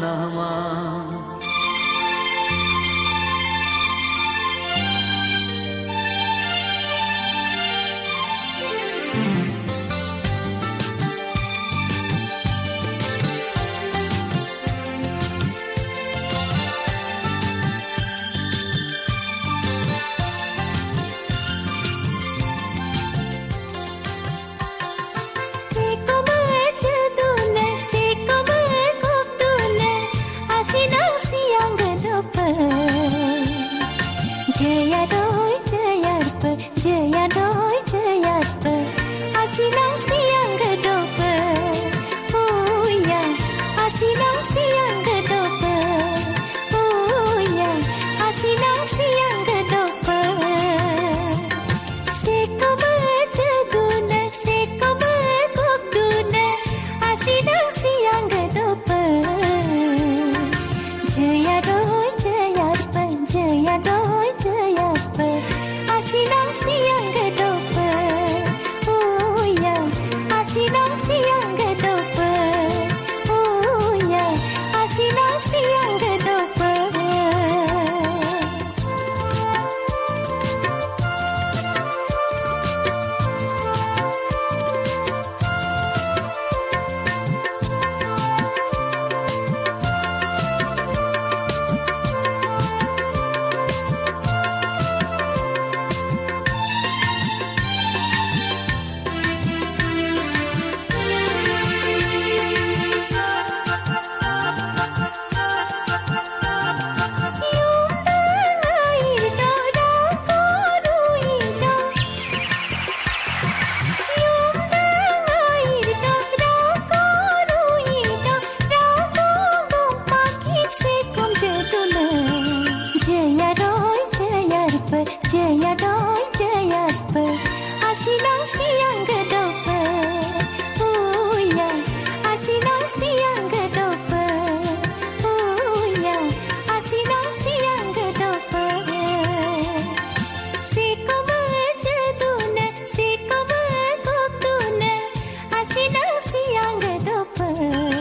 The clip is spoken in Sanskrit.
na ma siang de dopa